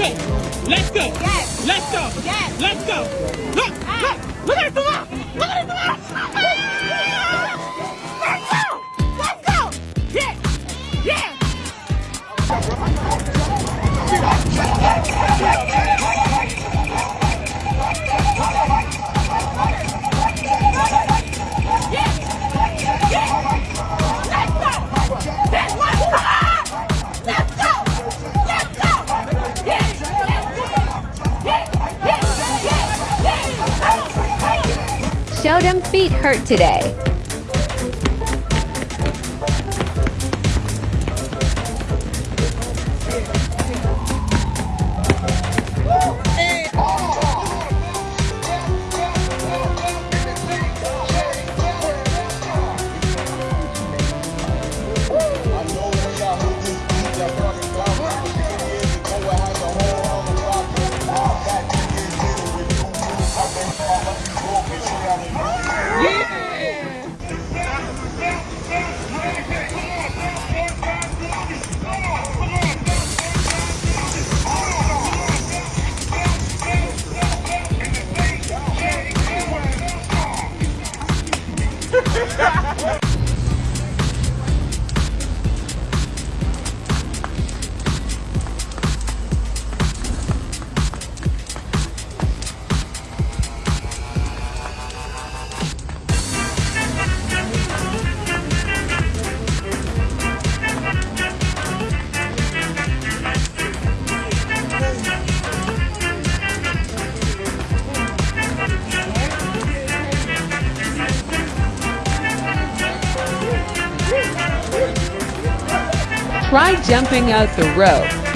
go. Let's go. Yes. Let's go. Yes. Let's go. Look, look, ah. look at the. Look Show them feet hurt today. Yeah. Try jumping out the rope.